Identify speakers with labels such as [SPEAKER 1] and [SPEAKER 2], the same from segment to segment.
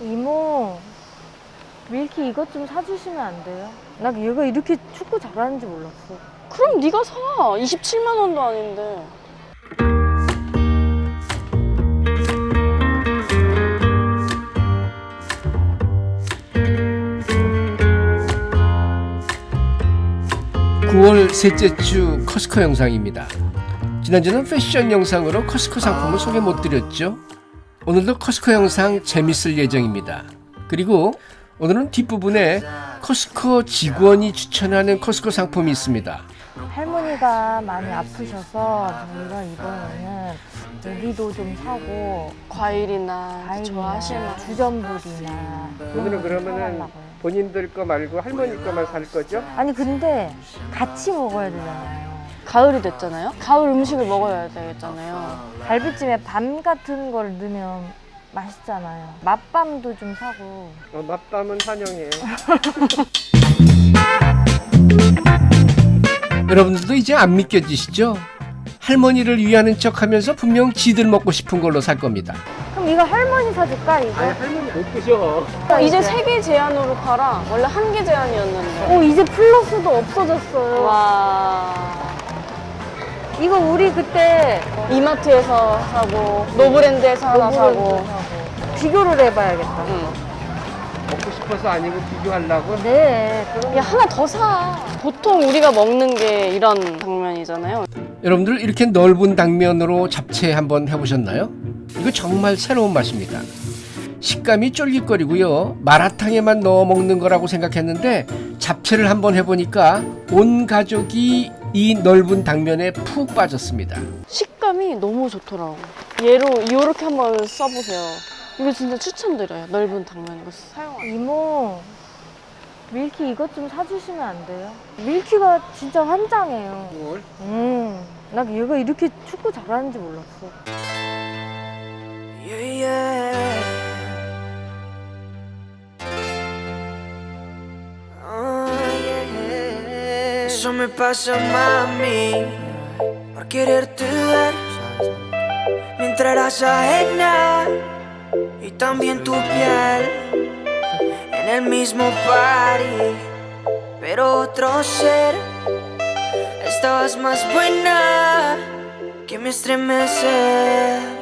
[SPEAKER 1] 이모 밀키 이것 좀 사주시면 안 돼요? 나 얘가 이렇게 축구 잘하는지 몰랐어
[SPEAKER 2] 그럼 네가 사. 27만 원도 아닌데.
[SPEAKER 3] 구월 셋째 주 코스트코 영상입니다. 지난주는 패션 영상으로 코스트코 상품을 소개 못 드렸죠. 오늘도 커스코 영상 재밌을 예정입니다. 그리고 오늘은 뒷부분에 커스코 직원이 추천하는 커스코 상품이 있습니다.
[SPEAKER 1] 할머니가 많이 아프셔서 저희가 이번에는 고기도 좀 사고
[SPEAKER 2] 과일이나 만한.
[SPEAKER 1] 주전부리나
[SPEAKER 3] 오늘은 그러면은. 본인들 거 말고 할머니 거만 살 거죠?
[SPEAKER 1] 아니 근데 같이 먹어야 되잖아요
[SPEAKER 2] 가을이 됐잖아요. 가을 음식을 먹어야 되겠잖아요.
[SPEAKER 1] 갈비찜에 밤 같은 걸 넣으면 맛있잖아요 맛밤도 좀 사고
[SPEAKER 3] 어, 맛밤은 환영해요. 여러분들도 이제 안 믿겨지시죠? 할머니를 위하는 척 하면서 분명 지들 먹고 싶은 걸로 살 겁니다.
[SPEAKER 1] 그럼 이거 할머니 사줄까 이거?
[SPEAKER 3] 할머니 못 드셔.
[SPEAKER 2] 이제 세 개 제한으로 팔아. 원래 한 개 제한이었는데.
[SPEAKER 1] 어 이제 플러스도 없어졌어요
[SPEAKER 2] 와.
[SPEAKER 1] 이거 우리 그때
[SPEAKER 2] 이마트에서 사고 노브랜드에서 하나 사고.
[SPEAKER 1] 비교를 해봐야겠다
[SPEAKER 2] 응.
[SPEAKER 3] 먹고 싶어서 아니고 비교하려고?
[SPEAKER 1] 네 그럼
[SPEAKER 2] 야 하나 더 사. 보통 우리가 먹는 게 이런 당면이잖아요.
[SPEAKER 3] 여러분들 이렇게 넓은 당면으로 잡채 한번 해보셨나요? 이거 정말 새로운 맛입니다. 식감이 쫄깃거리고요. 마라탕에만 넣어 먹는 거라고 생각했는데 잡채를 한번 해보니까 온 가족이 이 넓은 당면에 푹 빠졌습니다.
[SPEAKER 2] 식감이 너무 좋더라고. 얘로 이렇게 한번 써보세요. 이거 진짜 추천드려요. 넓은 당면 이거 사용하.
[SPEAKER 1] 이모 밀키 이것 좀 사주시면 안 돼요? 밀키가 진짜 환장해요
[SPEAKER 3] 뭘?
[SPEAKER 1] 음, 나 얘가 이렇게 축구 잘하는지 몰랐어
[SPEAKER 4] Yeah, yeah. Eso me pasa, mami, por quererte ver. Mientras eras ajena y también tu piel en el mismo party, pero otro ser. Estabas más buena que me estremece.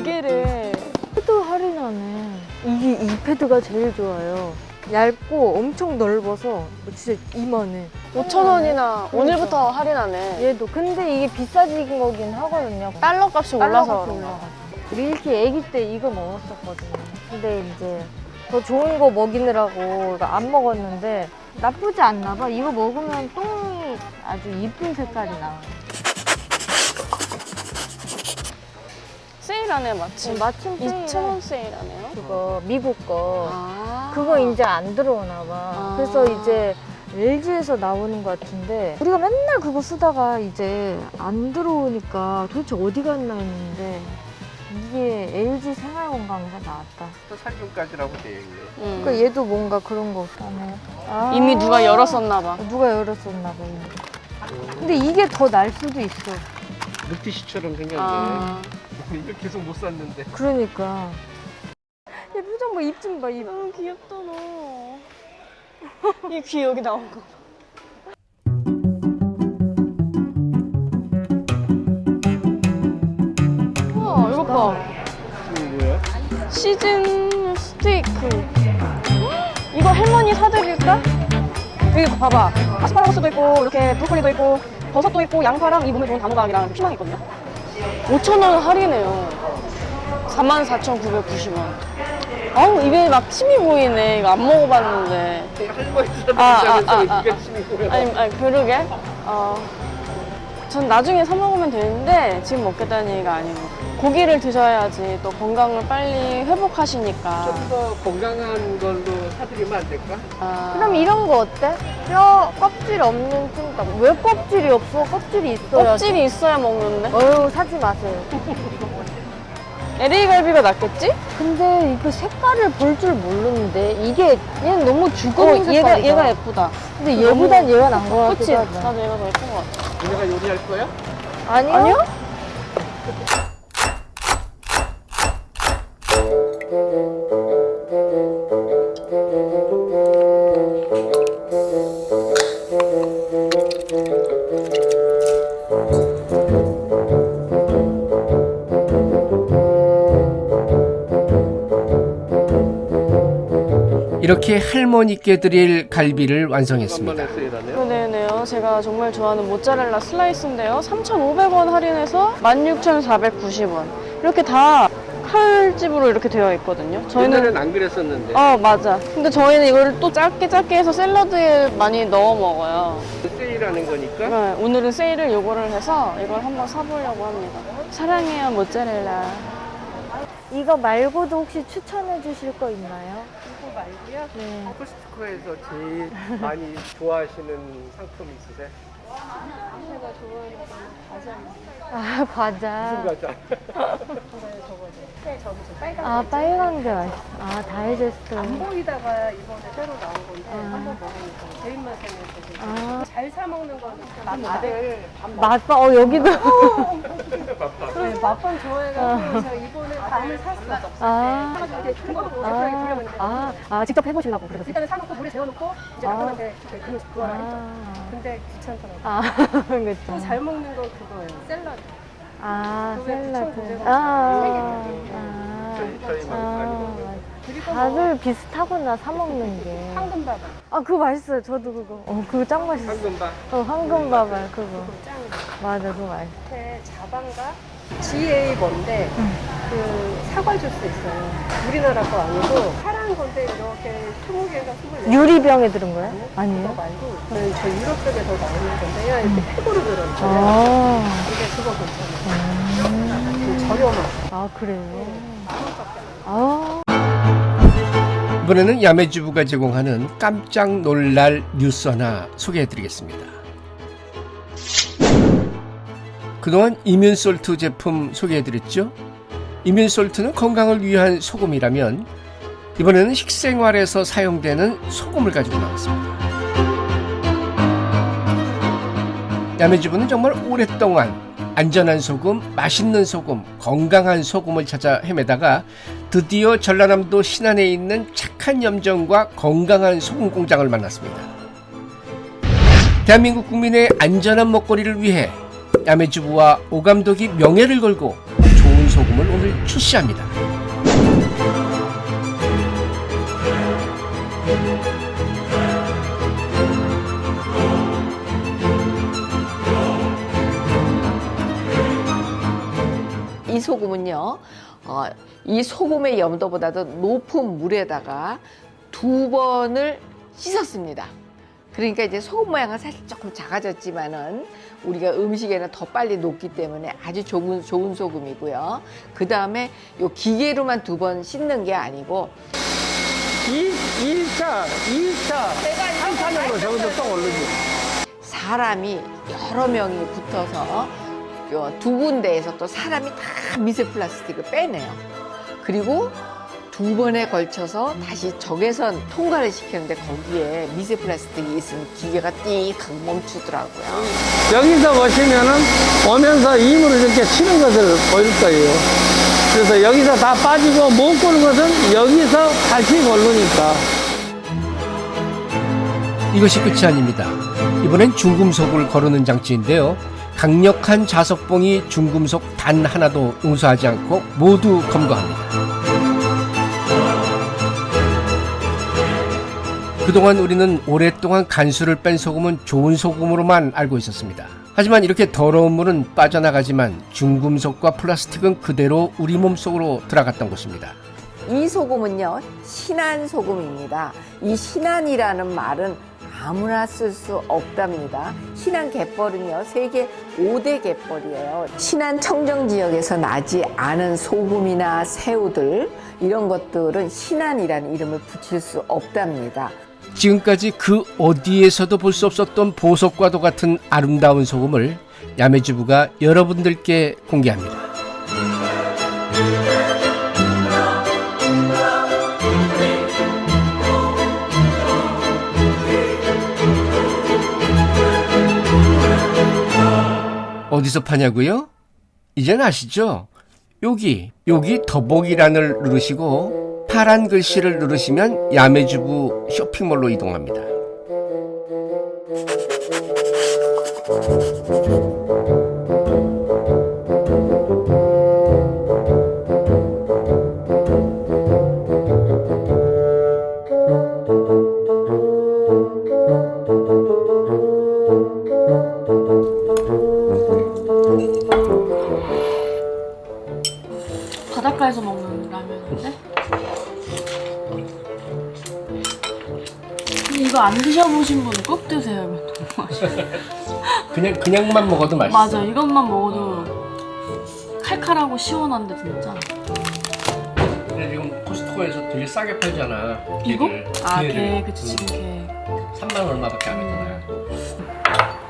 [SPEAKER 2] 배변
[SPEAKER 1] 패드 할인하네. 이게 이 패드가 제일 좋아요. 얇고 엄청 넓어서 진짜 이만해.
[SPEAKER 2] 5천 원이나 오늘부터 할인하네.
[SPEAKER 1] 얘도 근데 이게 비싸진 거긴 하거든요.
[SPEAKER 2] 달러 값이 올라서 그런가.
[SPEAKER 1] 밀키 애기 때 이거 먹었었거든요. 근데 이제 더 좋은 거 먹이느라고 안 먹었는데 나쁘지 않나 봐. 이거 먹으면 똥이 아주 이쁜 색깔이 나와요
[SPEAKER 2] 세일하네 마침.
[SPEAKER 1] 어, 마침
[SPEAKER 2] 2천 원 세일하네요.
[SPEAKER 1] 그거 미국 거
[SPEAKER 2] 아.
[SPEAKER 1] 그거 이제 안 들어오나 봐.
[SPEAKER 2] 아.
[SPEAKER 1] 그래서 이제 LG에서 나오는 것 같은데 우리가 맨날 그거 쓰다가 이제 안 들어오니까 도대체 어디 갔나 했는데 이게 LG 생활건강에서 나왔다.
[SPEAKER 3] 또 살균까지라고 되어 있네.
[SPEAKER 2] 음.
[SPEAKER 1] 그러니까 얘도 뭔가 그런 거 없다네. 아.
[SPEAKER 2] 이미 누가 열었었나 봐.
[SPEAKER 1] 누가 열었었나 봐. 근데 이게 더 날 수도 있어.
[SPEAKER 3] 물티슈처럼 생겼네.
[SPEAKER 2] 아.
[SPEAKER 3] 이거 계속 못 샀는데.
[SPEAKER 1] 그러니까. 얘 표정 봐, 입 좀 봐, 입.
[SPEAKER 2] 너무 귀엽다 너. 이 귀 여기 나온 거. 우와 이거 봐.
[SPEAKER 3] 이거 뭐야?
[SPEAKER 2] 시즌 스테이크. 이거 할머니 사드릴까? 여기 봐봐. 아스파라거스도 있고 이렇게 브로콜리도 있고 버섯도 있고 양파랑 이 몸에 좋은 단호박이랑 피망이 있거든요. 5,000원 할인해요. 44,990원. 아우 입에 막 침이 보이네. 이거 안 먹어봤는데.
[SPEAKER 3] 할머니
[SPEAKER 2] 아, 아, 아, 아.
[SPEAKER 3] 이게 침이고요.
[SPEAKER 2] 아니, 아니 그러게. 어, 전 나중에 사 먹으면 되는데 지금 먹겠다는 얘기가 아니고 고기를 드셔야지 또 건강을 빨리 회복하시니까.
[SPEAKER 3] 좀 더 건강한 걸로 사드리면 안 될까?
[SPEAKER 2] 아,
[SPEAKER 1] 그럼 이런 거 어때? 뼈 껍질 없는 찜닭. 왜 껍질이 없어? 껍질이 있어야.
[SPEAKER 2] 껍질이 있어야 먹는데.
[SPEAKER 1] 어휴 사지 마세요.
[SPEAKER 2] LA 갈비가 낫겠지?
[SPEAKER 1] 근데 이거 색깔을 볼 줄 모르는데 이게 얘는 너무 죽은
[SPEAKER 2] 어,
[SPEAKER 1] 색깔이다.
[SPEAKER 2] 얘가 얘가 예쁘다.
[SPEAKER 1] 근데 얘보단 얘가 나은 거? 같기도 하다.
[SPEAKER 2] 나도 얘가 더 예쁜 것 같아.
[SPEAKER 3] 우리가 요리할 거야?
[SPEAKER 1] 아니요?
[SPEAKER 2] 아니요?
[SPEAKER 3] 이렇게 할머니께 드릴 갈비를 완성했습니다.
[SPEAKER 2] 네네요. 제가 정말 좋아하는 모짜렐라 슬라이스인데요. 3,500원 할인해서 16,490원. 이렇게 다 칼집으로 이렇게 되어 있거든요. 저희는
[SPEAKER 3] 안 그랬었는데
[SPEAKER 2] 어 맞아. 근데 저희는 이거를 또 짧게 짧게 해서 샐러드에 많이 넣어 먹어요.
[SPEAKER 3] 세일하는 거니까
[SPEAKER 2] 네, 오늘은 세일을 요거를 해서 이걸 한번 사보려고 합니다. 사랑해요 모짜렐라.
[SPEAKER 1] 이거 말고도 혹시 추천해 주실 거 있나요?
[SPEAKER 3] 이거 말고요.
[SPEAKER 1] 네.
[SPEAKER 3] 코스트코에서 제일 많이 좋아하시는 상품 있으세요?
[SPEAKER 1] 아 과자.
[SPEAKER 3] 과자.
[SPEAKER 1] 아 빨간 게 맛있어. 아 다이제스트.
[SPEAKER 5] 보이다가 이번에 새로 나온 건데
[SPEAKER 1] 아.
[SPEAKER 5] 한번 먹으니까 제 입맛에
[SPEAKER 1] 아
[SPEAKER 5] 잘사 먹는 거는 맛을
[SPEAKER 1] 맛봐. 어 여기도.
[SPEAKER 5] 네, 맛밤 좋아해가지고 제가 이번에 밤을 샀어.
[SPEAKER 1] 아.
[SPEAKER 5] 사가지고 이제 그거 예쁘게
[SPEAKER 1] 아, 아, 아, 직접 해보시려고 그러세요?
[SPEAKER 5] 일단은 사놓고 물에 재워놓고 이제
[SPEAKER 1] 아.
[SPEAKER 5] 남편한테 그 했죠.
[SPEAKER 1] 아,
[SPEAKER 5] 근데 귀찮더라고요.
[SPEAKER 1] 아,
[SPEAKER 5] 또
[SPEAKER 1] 그렇죠.
[SPEAKER 5] 잘 먹는 건 그거예요. 샐러드.
[SPEAKER 1] 아, 샐러드.
[SPEAKER 5] 9,900원.
[SPEAKER 1] 아,
[SPEAKER 5] 세
[SPEAKER 1] 아,
[SPEAKER 3] 저희 저희 많이
[SPEAKER 1] 아,
[SPEAKER 3] 먹어요.
[SPEAKER 5] 그리고 뭐
[SPEAKER 1] 다들 비슷하구나, 사 먹는 게.
[SPEAKER 5] 황금밥알.
[SPEAKER 1] 아, 그거 맛있어요. 저도 그거. 어, 그거 짱 맛있어.
[SPEAKER 3] 황금밥.
[SPEAKER 1] 어, 황금밥알, 그거.
[SPEAKER 5] 그거 짱.
[SPEAKER 1] 맞아, 그거 맛있어.
[SPEAKER 5] 밑에 자방가 GA 뭔데 그 사과 주스 있어요. 우리나라 거 아니고 파란 건데 이렇게 20개가 24개.
[SPEAKER 1] 유리병에 들은 거예요?
[SPEAKER 5] 그거
[SPEAKER 1] 아니에요?
[SPEAKER 5] 말고 저는 저 유럽 쪽에서 나오는 건데요. 이렇게 팩으로 들어있어요.
[SPEAKER 1] 아,
[SPEAKER 5] 근데 그거 괜찮아요. 그 저렴한.
[SPEAKER 1] 아, 그래요? 아,
[SPEAKER 3] 이번에는 야매주부가 제공하는 깜짝 놀랄 뉴스 하나 소개해드리겠습니다. 그동안 이뮨솔트 제품 소개해드렸죠? 이뮨솔트는 건강을 위한 소금이라면 이번에는 식생활에서 사용되는 소금을 가지고 나왔습니다. 야매주부는 정말 오랫동안 안전한 소금, 맛있는 소금, 건강한 소금을 찾아 헤매다가 드디어 전라남도 신안에 있는 착한 염정과 건강한 소금 공장을 만났습니다. 대한민국 국민의 안전한 먹거리를 위해 야매 주부와 오감독이 명예를 걸고 좋은 소금을 오늘 출시합니다.
[SPEAKER 6] 이 소금은요, 어, 이 소금의 염도보다도 높은 물에다가 두 번을 씻었습니다. 그러니까 이제 소금 모양은 사실 조금 작아졌지만은 우리가 음식에는 더 빨리 녹기 때문에 아주 좋은, 좋은 소금이고요. 그 다음에 요 기계로만 두 번 씻는 게 아니고
[SPEAKER 7] 1차, 2차, 3차적으로 저기서 또 오르지.
[SPEAKER 6] 사람이 여러 명이 붙어서 요 두 군데에서 또 사람이 다 미세 플라스틱을 빼내요. 그리고 두 번에 걸쳐서 다시 적외선 통과를 시키는데 거기에 미세 플라스틱이 있으면 기계가 띠익 멈추더라고요.
[SPEAKER 7] 여기서 보시면은 오면서 힘으로 이렇게 치는 것을 보일 거예요. 그래서 여기서 다 빠지고 못 고는 것은 여기서 다시 고르니까.
[SPEAKER 3] 이것이 끝이 아닙니다. 이번엔 중금속을 거르는 장치인데요. 강력한 자석봉이 중금속 단 하나도 용서하지 않고 모두 검거합니다. 그동안 우리는 오랫동안 간수를 뺀 소금은 좋은 소금으로만 알고 있었습니다. 하지만 이렇게 더러운 물은 빠져나가지만 중금속과 플라스틱은 그대로 우리 몸속으로 들어갔던 것입니다.
[SPEAKER 6] 이 소금은요, 신안 소금입니다. 이 신안이라는 말은 아무나 쓸 수 없답니다. 신안 갯벌은요, 세계 5대 갯벌이에요. 신안 청정 지역에서 나지 않은 소금이나 새우들, 이런 것들은 신안이라는 이름을 붙일 수 없답니다.
[SPEAKER 3] 지금까지 그 어디에서도 볼 수 없었던 보석과도 같은 아름다운 소금을 야매주부가 여러분들께 공개합니다. 어디서 파냐고요? 이젠 아시죠? 여기 여기 더보기란을 누르시고 파란 글씨를 누르시면 야매주부 쇼핑몰로 이동합니다.
[SPEAKER 2] 안 드셔보신 분은 꼭 드세요. 이거 너무 맛있어요.
[SPEAKER 3] 그냥 그냥만 먹어도 맛있어.
[SPEAKER 2] 맞아, 이것만 먹어도 칼칼하고 시원한데 진짜.
[SPEAKER 3] 근데 지금 코스트코에서 되게 싸게 팔잖아.
[SPEAKER 2] 이거?
[SPEAKER 3] 걔를.
[SPEAKER 2] 아,
[SPEAKER 3] 걔를.
[SPEAKER 2] 게 그치 지금 게.
[SPEAKER 3] 3만 원 얼마밖에 안 하잖아.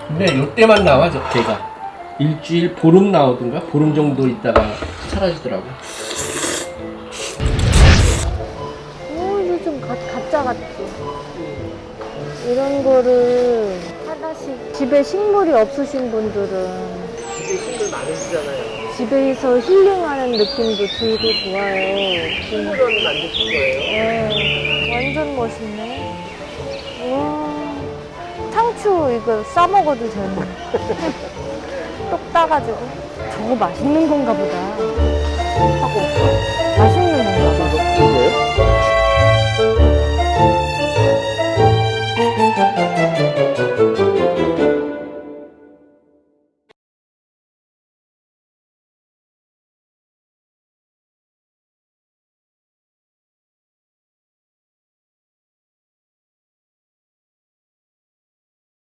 [SPEAKER 3] 근데 요때만 나와 저 개가. 일주일 보름 나오던가 보름 정도 있다가 사라지더라고.
[SPEAKER 1] 이런 거를 하나씩 집에 식물이 없으신 분들은
[SPEAKER 3] 집에 식물 많으시잖아요.
[SPEAKER 1] 집에서 힐링하는 느낌도 들고 좋아요.
[SPEAKER 3] 식물원 만드신 거예요?
[SPEAKER 1] 네, 완전 멋있네. 와, 상추 이거 싸 먹어도 되네. 똑 따가지고. 저거 맛있는 건가 보다. 하고.